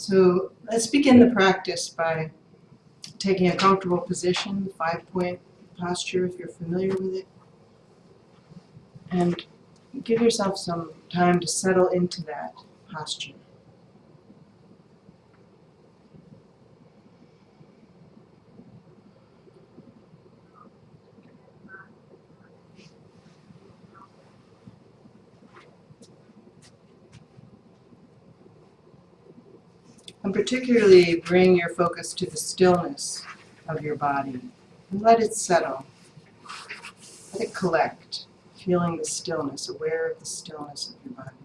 So let's begin the practice by taking a comfortable position, five-point posture if you're familiar with it. And give yourself some time to settle into that posture. And particularly bring your focus to the stillness of your body and let it settle. Let it collect, feeling the stillness, aware of the stillness of your body.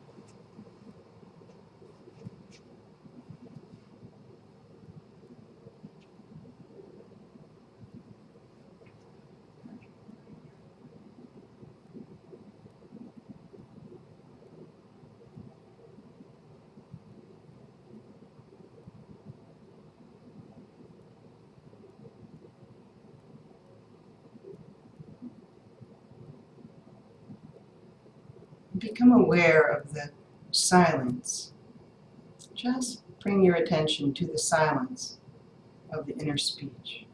Become aware of the silence. Just bring your attention to the silence of the inner speech.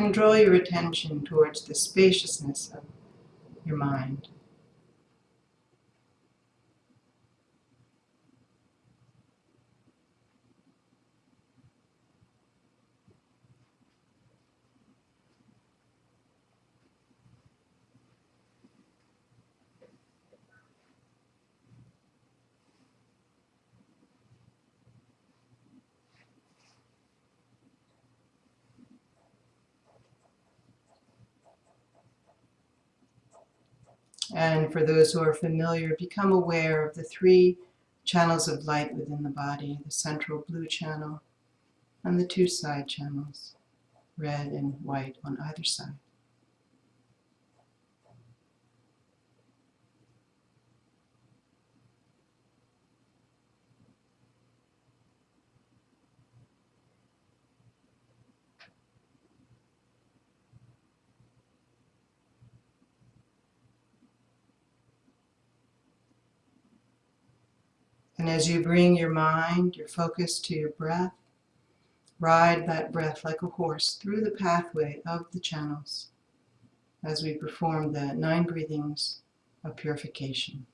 And draw your attention towards the spaciousness of your mind. And for those who are familiar, become aware of the three channels of light within the body, the central blue channel and the two side channels, red and white on either side. And as you bring your mind, your focus to your breath, ride that breath like a horse through the pathway of the channels as we perform the nine breathings of purification.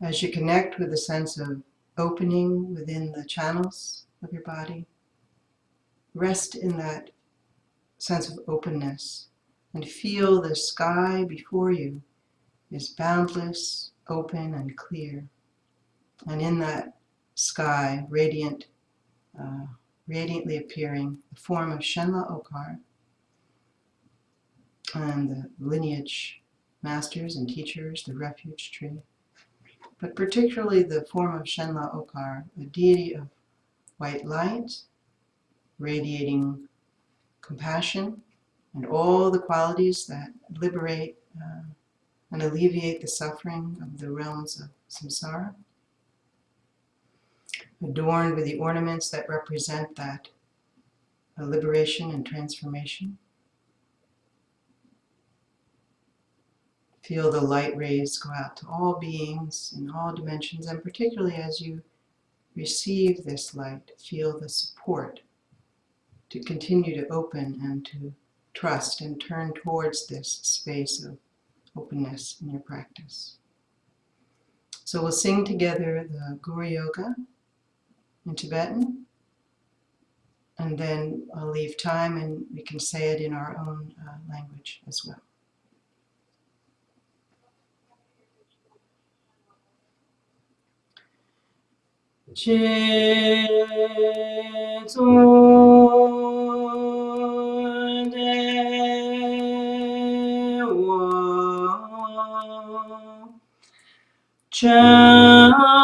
As you connect with a sense of opening within the channels of your body, rest in that sense of openness and feel the sky before you is boundless, open, and clear. And in that sky, radiant, uh, radiantly appearing, the form of Shenla Okar and the lineage masters and teachers, the refuge tree, but particularly the form of Shenla Okar, a deity of white light, radiating compassion, and all the qualities that liberate uh, and alleviate the suffering of the realms of samsara, adorned with the ornaments that represent that uh, liberation and transformation. Feel the light rays go out to all beings in all dimensions, and particularly as you receive this light, feel the support to continue to open and to trust and turn towards this space of openness in your practice. So we'll sing together the Guru Yoga in Tibetan, and then I'll leave time and we can say it in our own uh, language as well. Ciao.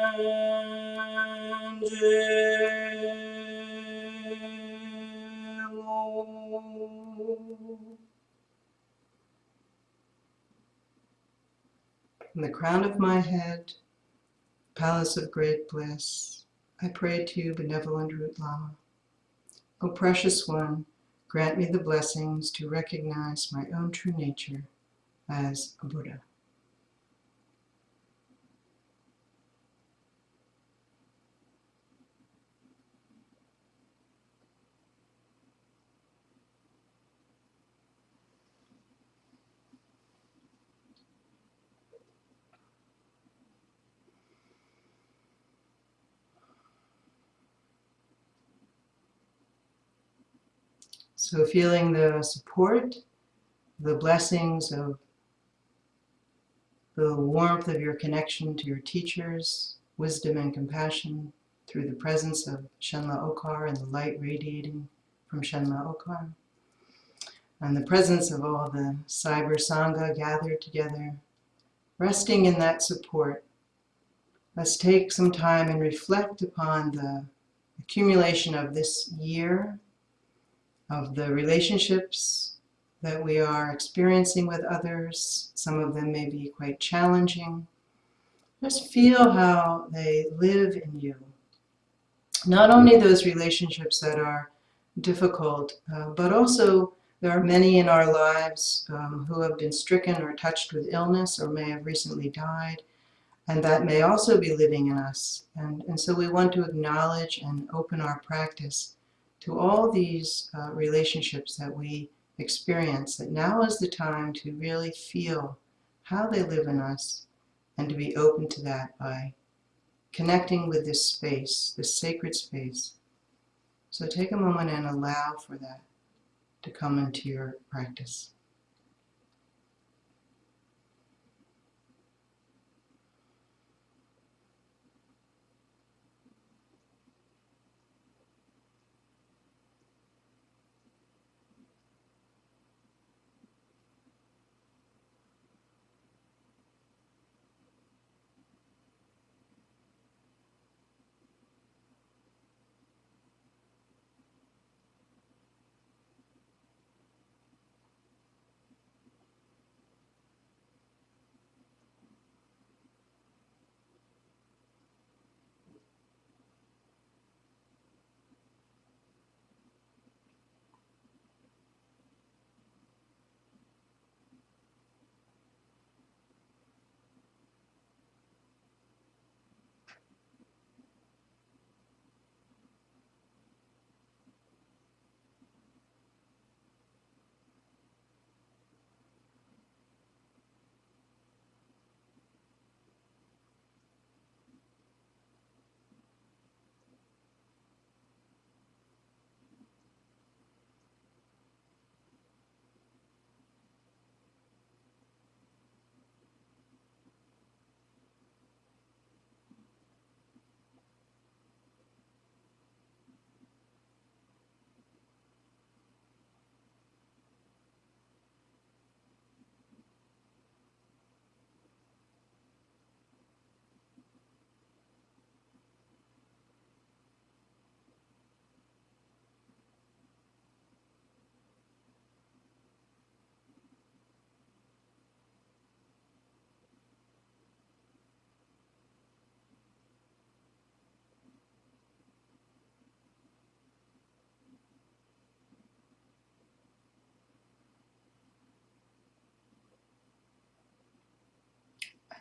From the crown of my head, palace of great bliss, I pray to you, benevolent Root Lama. O precious one, grant me the blessings to recognize my own true nature as a Buddha. So feeling the support, the blessings of the warmth of your connection to your teachers, wisdom and compassion through the presence of Shenla Okar and the light radiating from Shenla Okar. And the presence of all the Cyber Sangha gathered together, resting in that support. Let's take some time and reflect upon the accumulation of this year of the relationships that we are experiencing with others. Some of them may be quite challenging. Just feel how they live in you. Not only those relationships that are difficult, uh, but also there are many in our lives um, who have been stricken or touched with illness or may have recently died, and that may also be living in us. And, and so we want to acknowledge and open our practice to all these uh, relationships that we experience that now is the time to really feel how they live in us and to be open to that by connecting with this space, this sacred space. So take a moment and allow for that to come into your practice.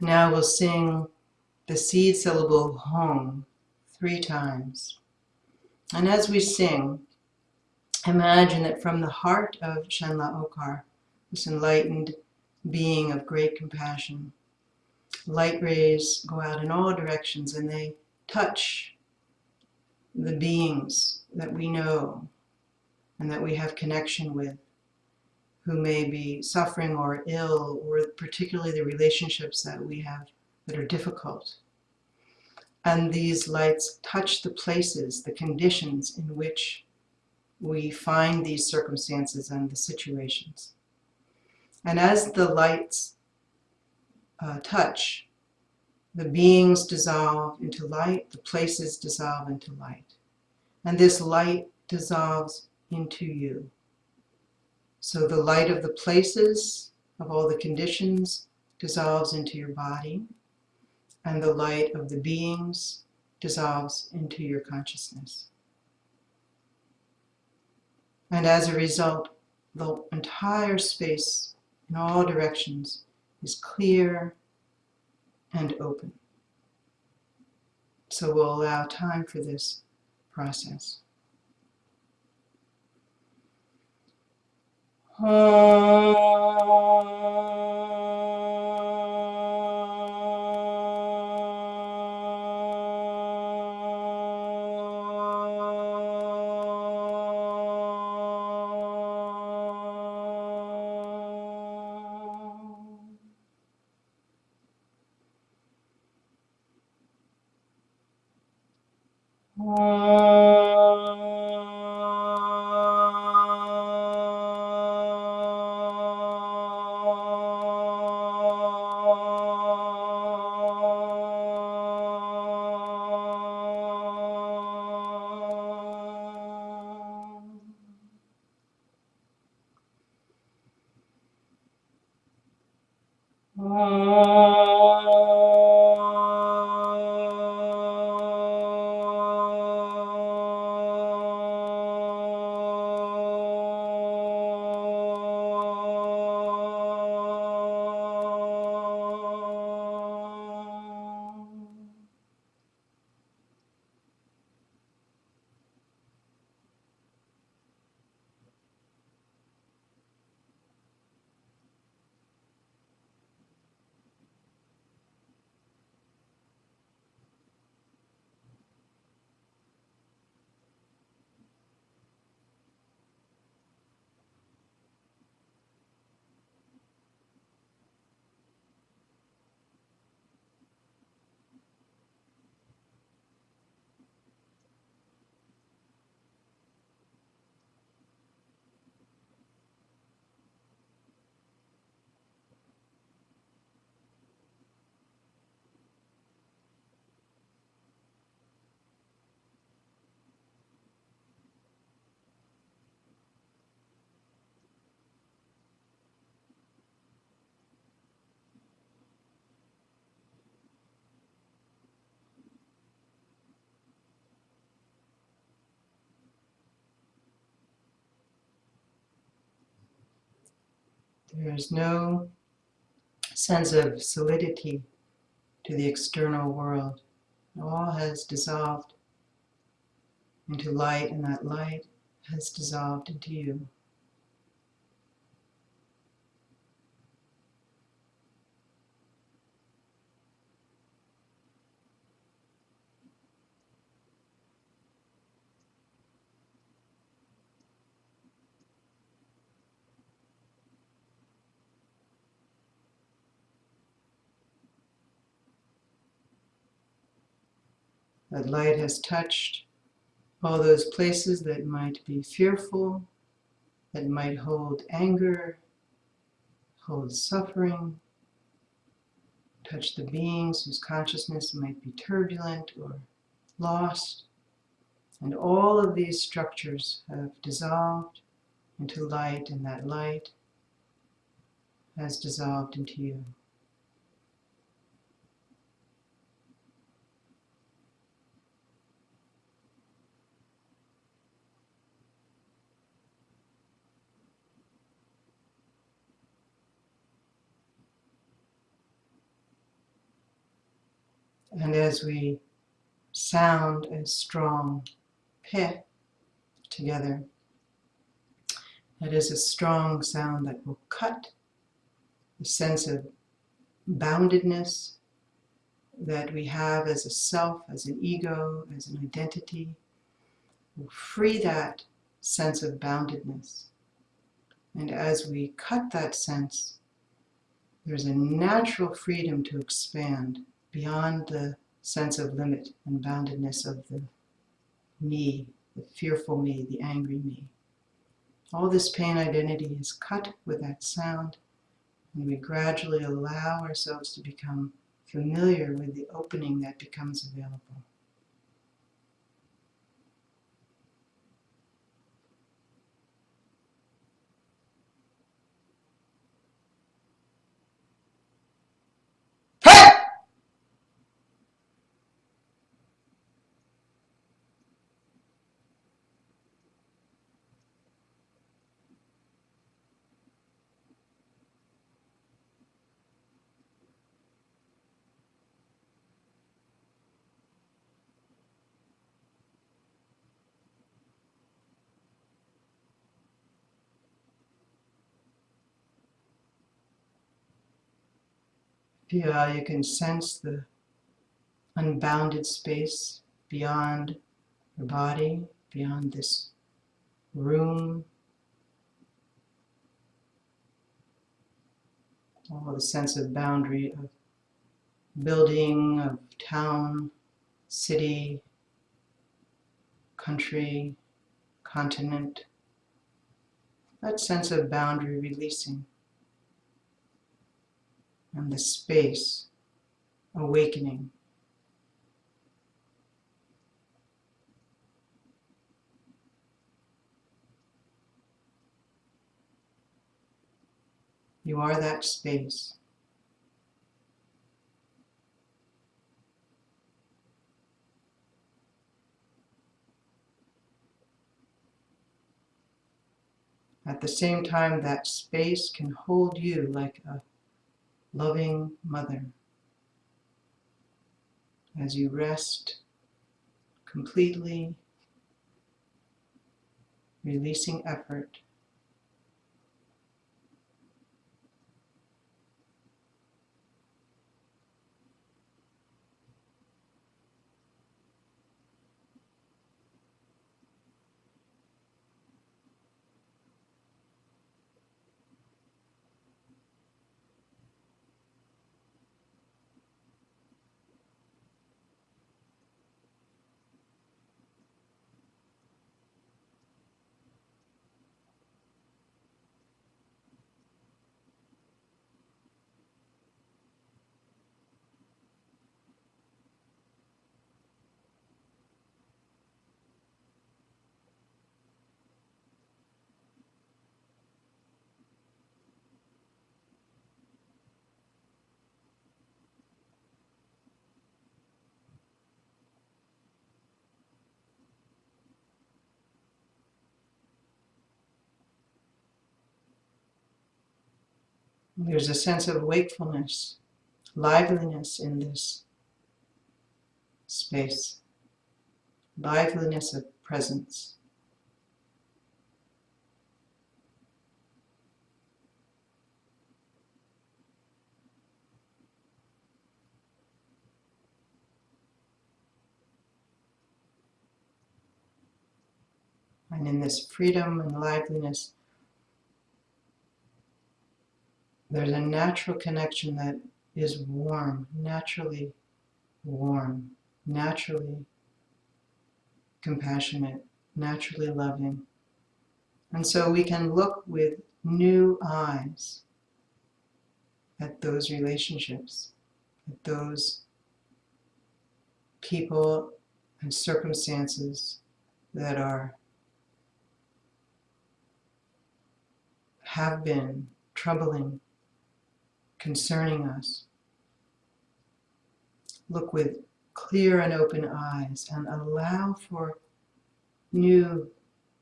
Now we'll sing the seed syllable home three times. And as we sing, imagine that from the heart of Shenla Okar, this enlightened being of great compassion, light rays go out in all directions and they touch the beings that we know and that we have connection with who may be suffering or ill, or particularly the relationships that we have that are difficult. And these lights touch the places, the conditions in which we find these circumstances and the situations. And as the lights uh, touch, the beings dissolve into light, the places dissolve into light. And this light dissolves into you. So the light of the places, of all the conditions, dissolves into your body, and the light of the beings dissolves into your consciousness. And as a result, the entire space in all directions is clear and open. So we'll allow time for this process. ha is no sense of solidity to the external world. All has dissolved into light, and that light has dissolved into you. That light has touched all those places that might be fearful, that might hold anger, hold suffering, touch the beings whose consciousness might be turbulent or lost. And all of these structures have dissolved into light, and that light has dissolved into you. And as we sound a strong pe together, that is a strong sound that will cut the sense of boundedness that we have as a self, as an ego, as an identity. We'll free that sense of boundedness. And as we cut that sense, there's a natural freedom to expand beyond the sense of limit and boundedness of the me, the fearful me, the angry me. All this pain identity is cut with that sound, and we gradually allow ourselves to become familiar with the opening that becomes available. How you can sense the unbounded space beyond your body, beyond this room. All the sense of boundary of building, of town, city, country, continent. That sense of boundary releasing and the space awakening. You are that space. At the same time, that space can hold you like a loving mother. As you rest completely, releasing effort, There's a sense of wakefulness, liveliness in this space, liveliness of presence. And in this freedom and liveliness, there's a natural connection that is warm, naturally warm, naturally compassionate, naturally loving. And so we can look with new eyes at those relationships, at those people and circumstances that are have been troubling, concerning us. Look with clear and open eyes and allow for new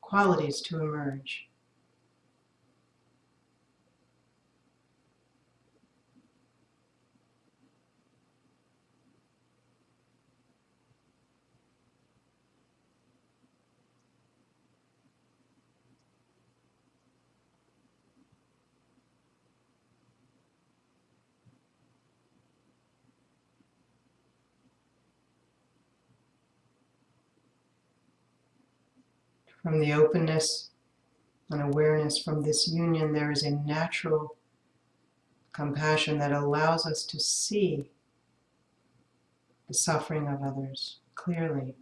qualities to emerge. From the openness and awareness from this union, there is a natural compassion that allows us to see the suffering of others clearly,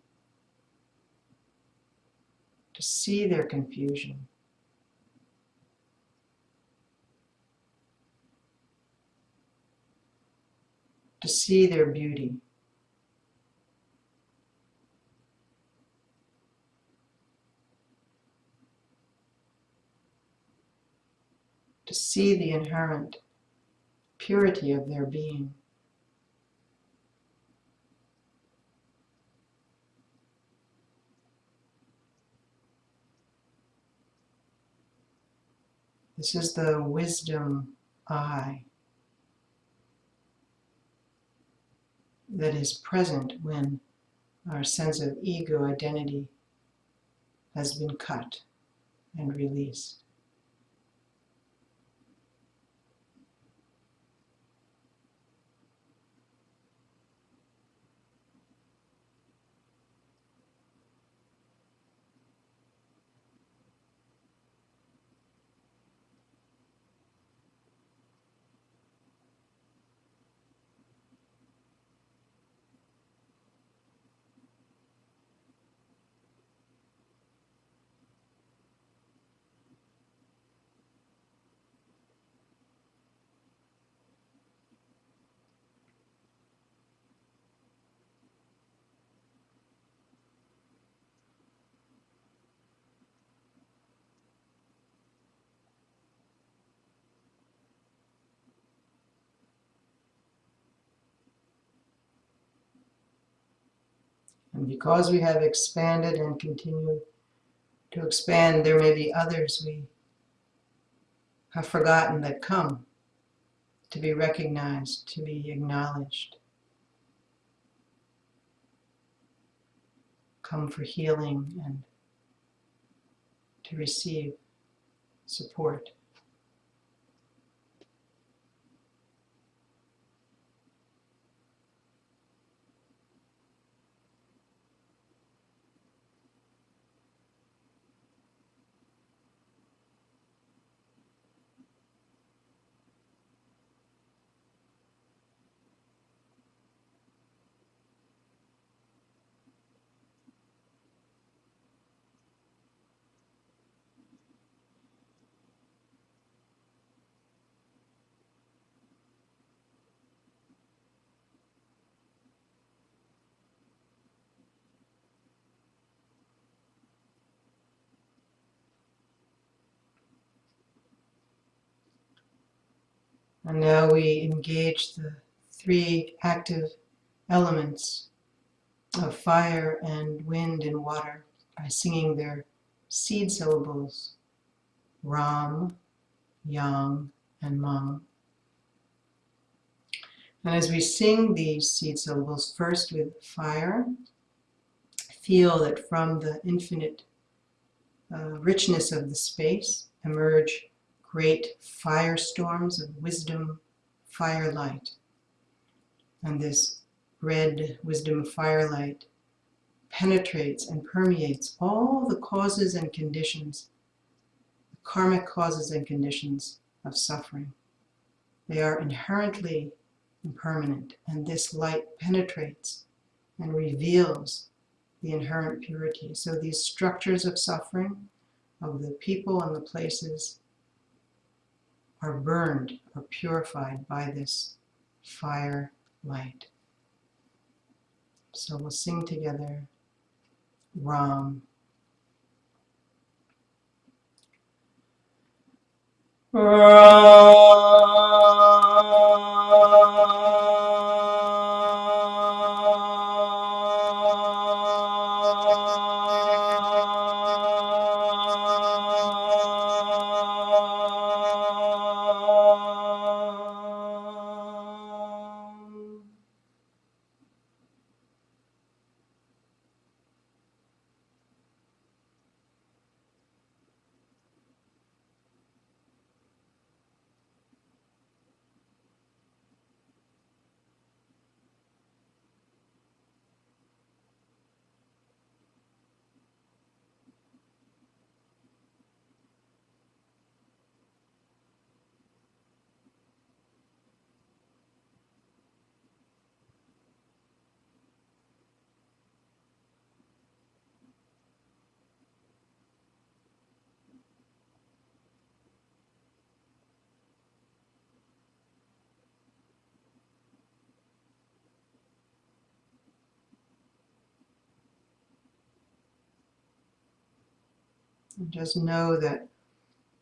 to see their confusion. To see their beauty. To see the inherent purity of their being. This is the wisdom eye that is present when our sense of ego identity has been cut and released. And because we have expanded and continue to expand, there may be others we have forgotten that come to be recognized, to be acknowledged. Come for healing and to receive support. And now we engage the three active elements of fire and wind and water by singing their seed syllables, Ram, Yang, and Mang. And as we sing these seed syllables, first with fire, feel that from the infinite uh, richness of the space emerge great firestorms of wisdom, firelight. And this red wisdom firelight penetrates and permeates all the causes and conditions, the karmic causes and conditions of suffering. They are inherently impermanent, and this light penetrates and reveals the inherent purity. So these structures of suffering, of the people and the places, are burned or purified by this fire light. So we'll sing together Ram. And just know that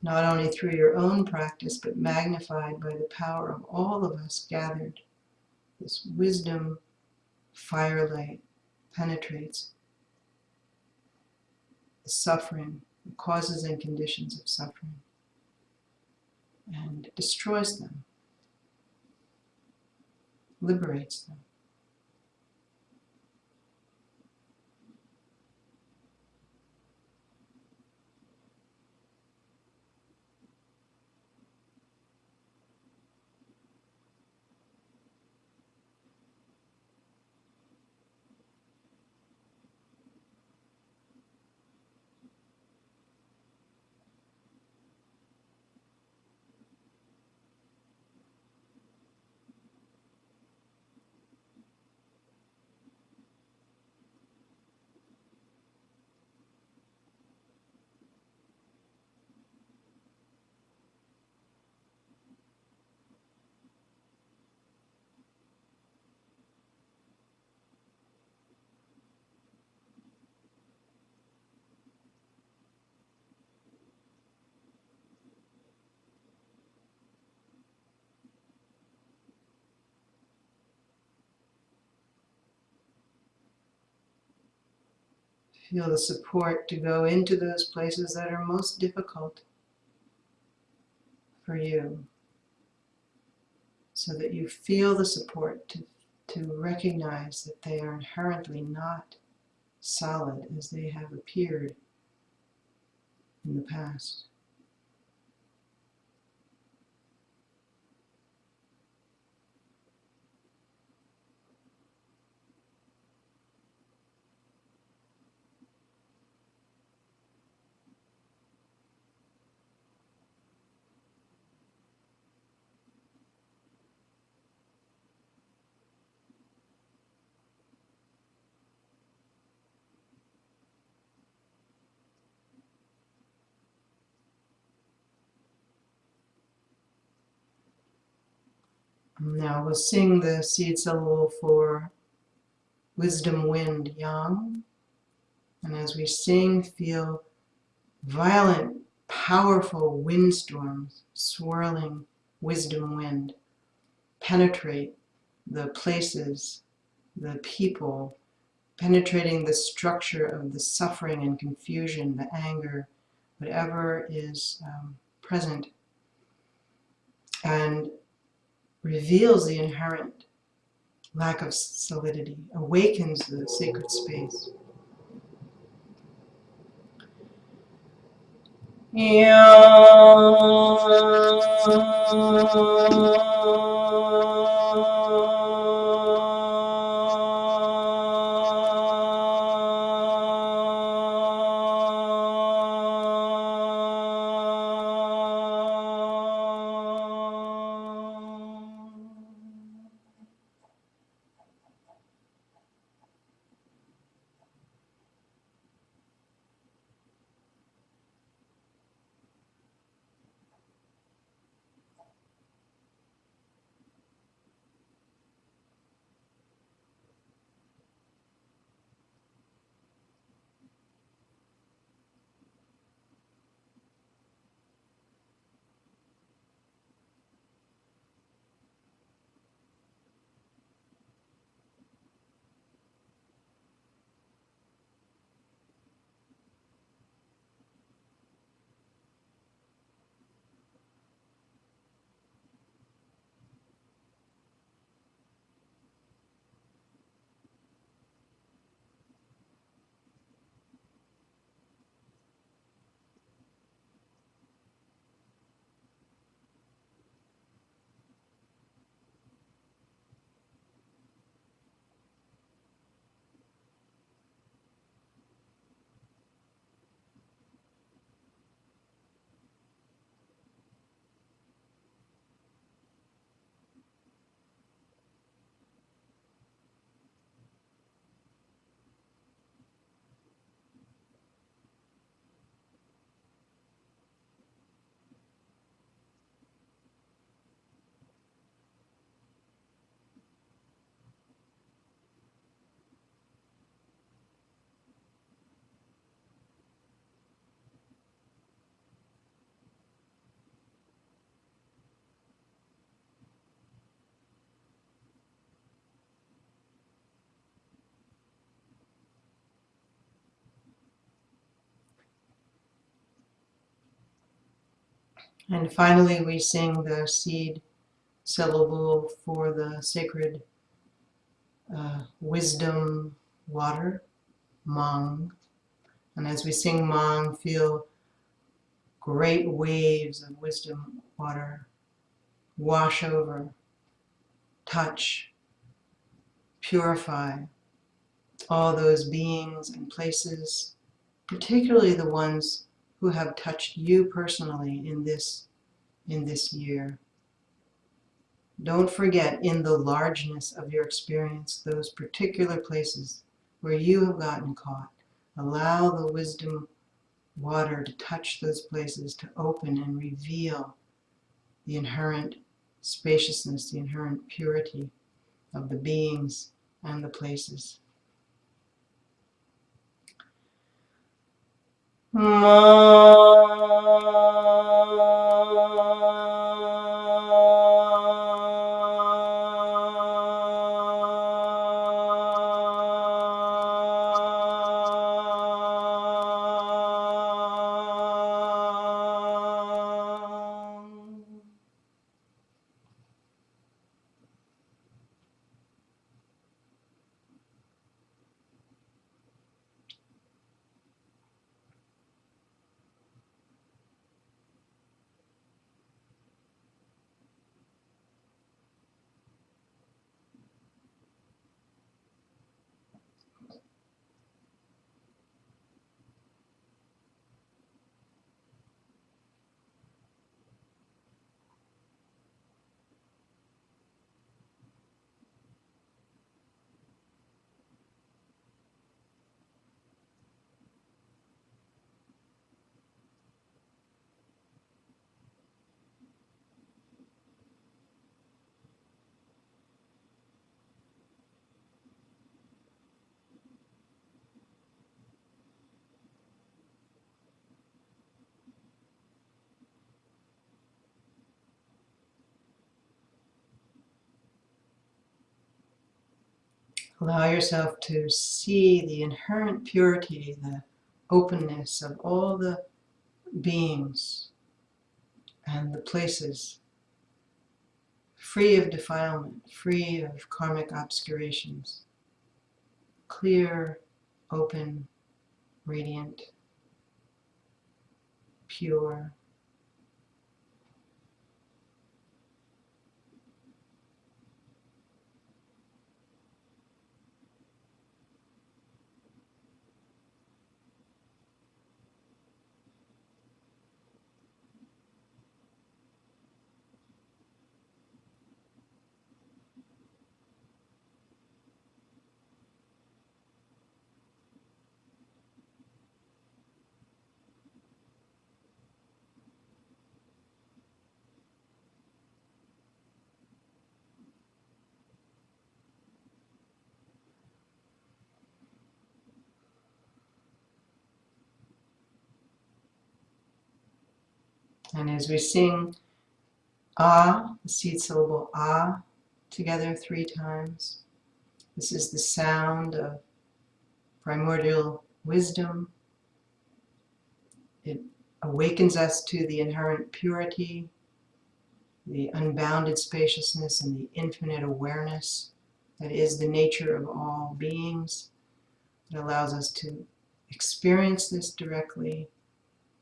not only through your own practice, but magnified by the power of all of us gathered, this wisdom firelight penetrates the suffering, the causes and conditions of suffering, and destroys them, liberates them. Feel the support to go into those places that are most difficult for you. So that you feel the support to, to recognize that they are inherently not solid as they have appeared in the past. Now we'll sing the seed syllable for wisdom wind yang. And as we sing, feel violent, powerful windstorms, swirling wisdom wind, penetrate the places, the people, penetrating the structure of the suffering and confusion, the anger, whatever is um, present. And reveals the inherent lack of solidity, awakens the sacred space. And finally, we sing the seed syllable for the sacred uh, wisdom water, Mang. And as we sing Mang, feel great waves of wisdom water wash over, touch, purify all those beings and places, particularly the ones who have touched you personally in this, in this year. Don't forget in the largeness of your experience, those particular places where you have gotten caught. Allow the wisdom water to touch those places, to open and reveal the inherent spaciousness, the inherent purity of the beings and the places. まあ。Allow yourself to see the inherent purity, the openness of all the beings and the places. free of defilement, free of karmic obscurations, clear, open, radiant, pure. And as we sing ah, the seed syllable ah, together three times, this is the sound of primordial wisdom. It awakens us to the inherent purity, the unbounded spaciousness, and the infinite awareness that is the nature of all beings. It allows us to experience this directly,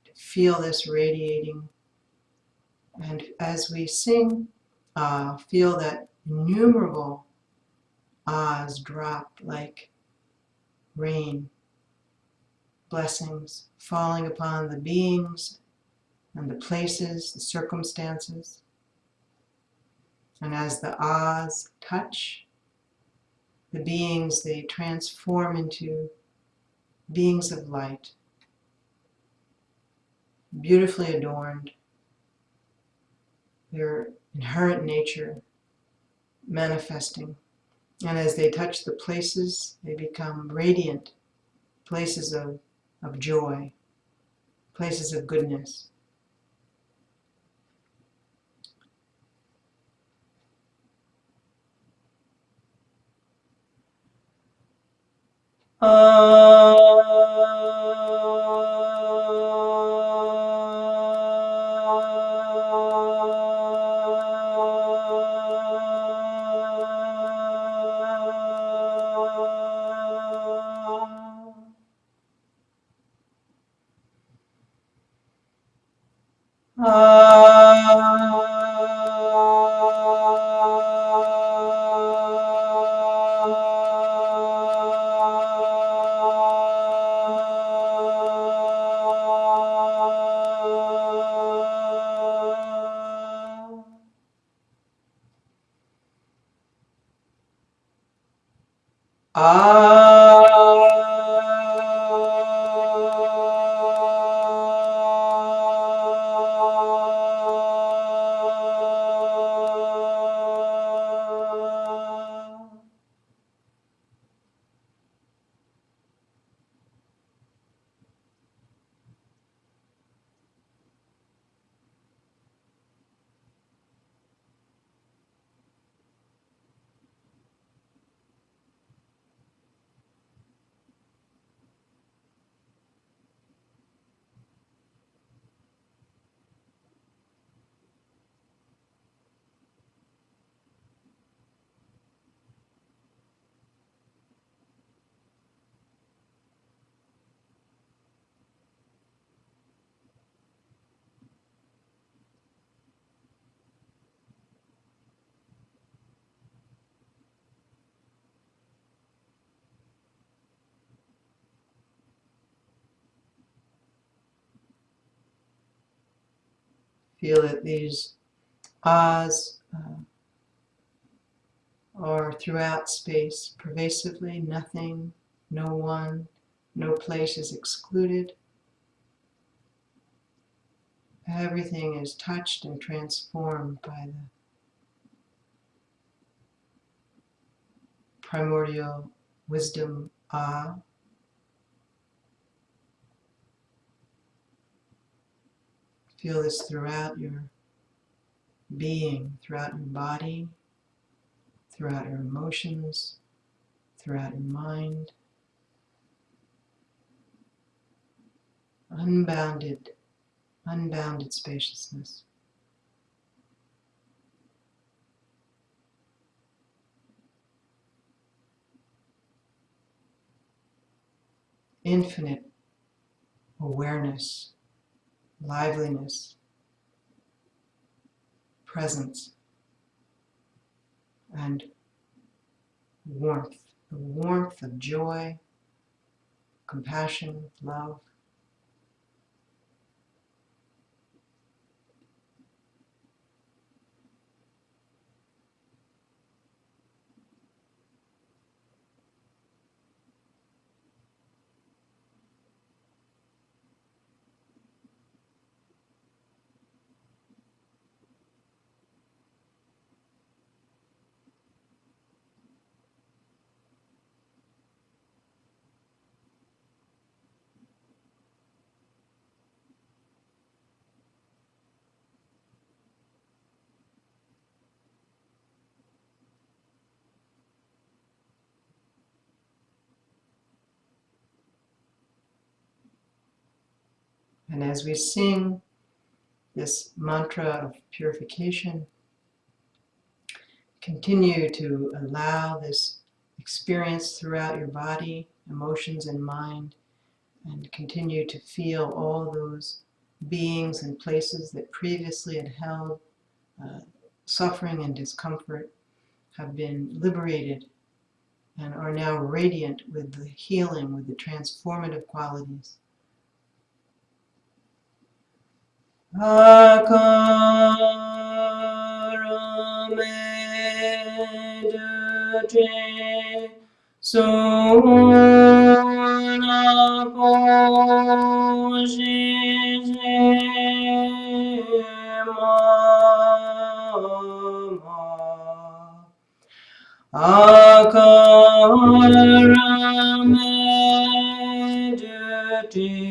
to feel this radiating and as we sing, uh, feel that innumerable ahs drop like rain, blessings falling upon the beings and the places, the circumstances. And as the ahs touch the beings, they transform into beings of light, beautifully adorned, their inherent nature manifesting. And as they touch the places, they become radiant places of, of joy, places of goodness. Uh, Feel that these ahs uh, are throughout space, pervasively, nothing, no one, no place is excluded. Everything is touched and transformed by the primordial wisdom ah Feel this throughout your being, throughout your body, throughout your emotions, throughout your mind. Unbounded, unbounded spaciousness. Infinite awareness liveliness, presence, and warmth, the warmth of joy, compassion, love. And as we sing this mantra of purification, continue to allow this experience throughout your body, emotions, and mind, and continue to feel all those beings and places that previously had held uh, suffering and discomfort have been liberated and are now radiant with the healing, with the transformative qualities Akaramedute Sunapojijima Akaramedute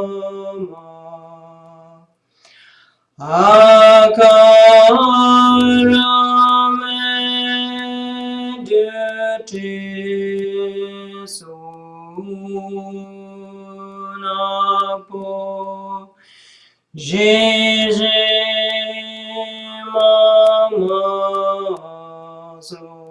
Akaramedute Mama Akaramedute Sunapo Jésus, Mama, Zoa.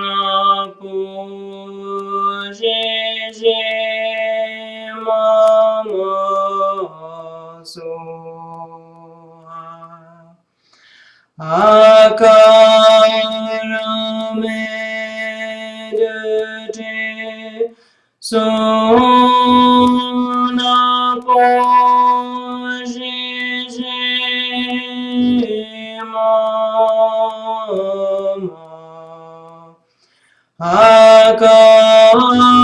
Akaramedute Sunapo Jésus, Mama. Akaramedute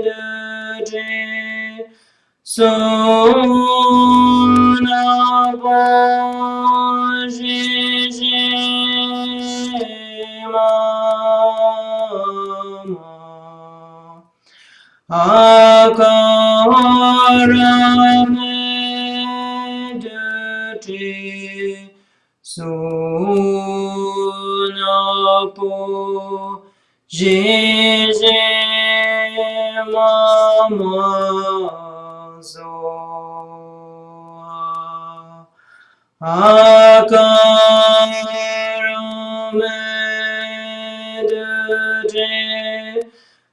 Akaramedute Sunapo akarame dute sunapo jeze mamazo akarame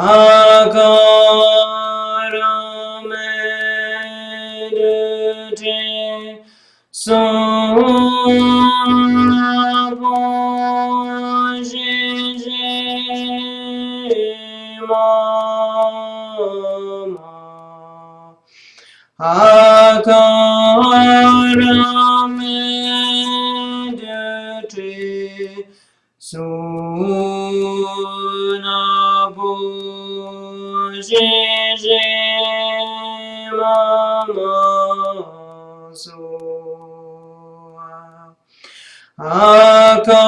Agora medite mama Agora medite sum Akash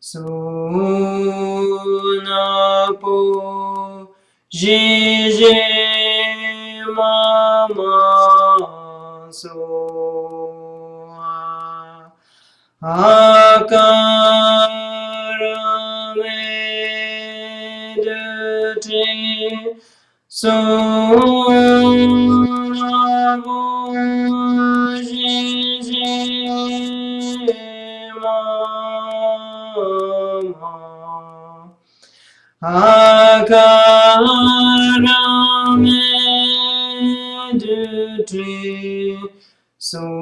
Suna Sunapo Jije Mama Soa Akarame Dete Sunapo Akaramedutri Sonabu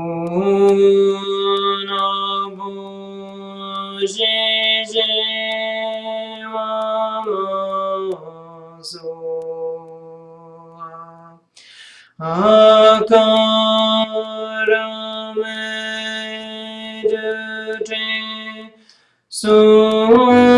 Jeje Mamasoa Akaramedutri Sonabu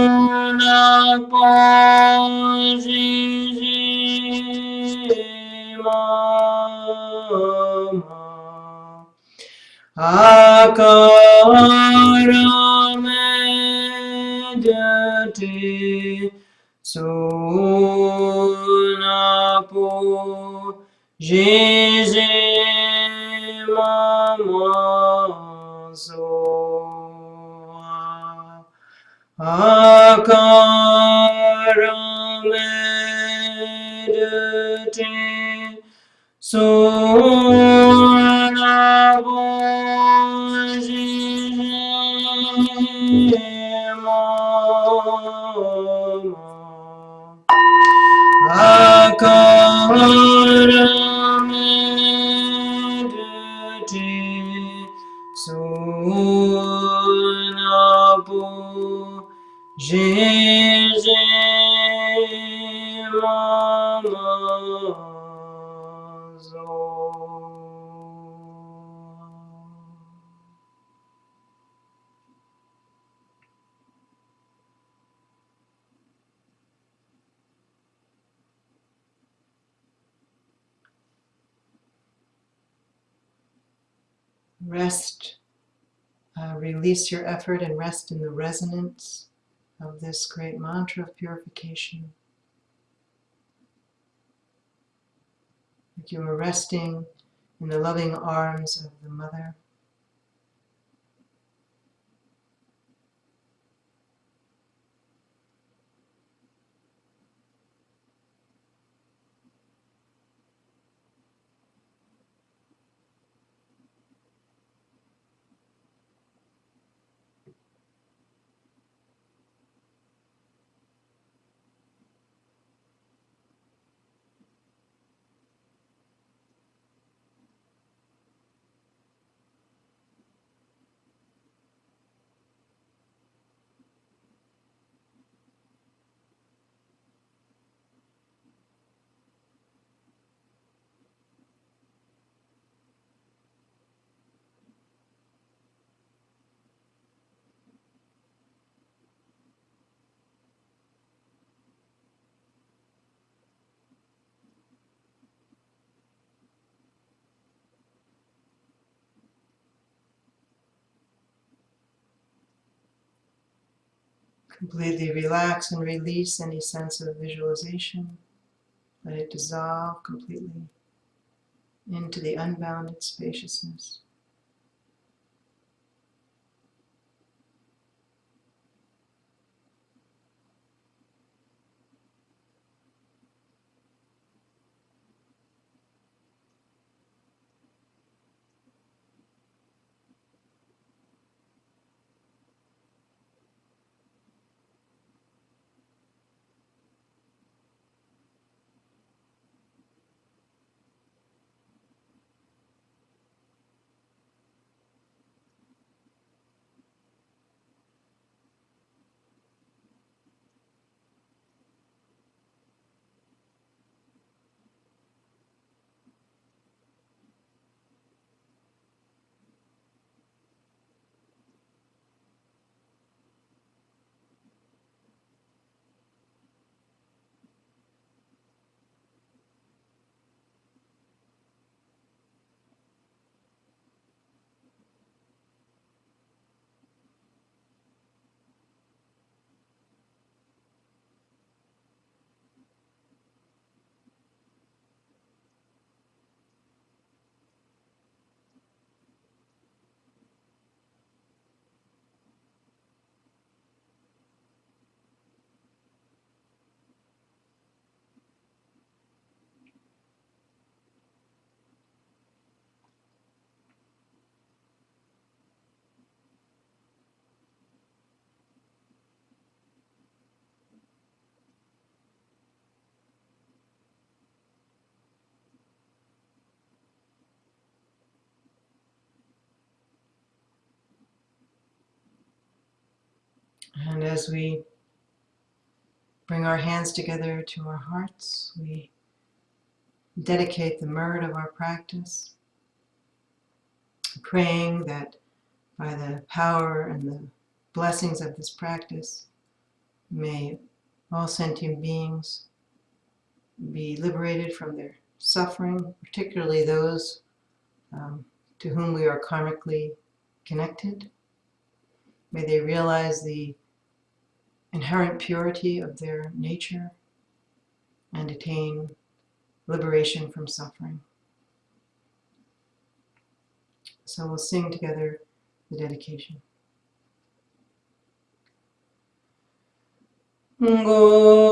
Akara medjati sunapu meditate. So Rest, uh, release your effort and rest in the resonance of this great mantra of purification. Like you are resting in the loving arms of the Mother. Completely relax and release any sense of visualization. Let it dissolve completely into the unbounded spaciousness. And as we bring our hands together to our hearts, we dedicate the merit of our practice, praying that by the power and the blessings of this practice, may all sentient beings be liberated from their suffering, particularly those um, to whom we are karmically connected. May they realize the inherent purity of their nature and attain liberation from suffering. So we'll sing together the dedication. Go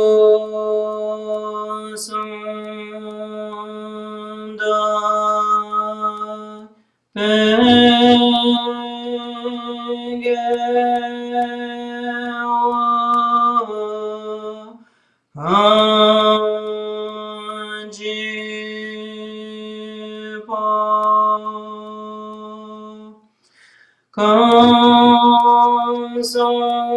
Come, Song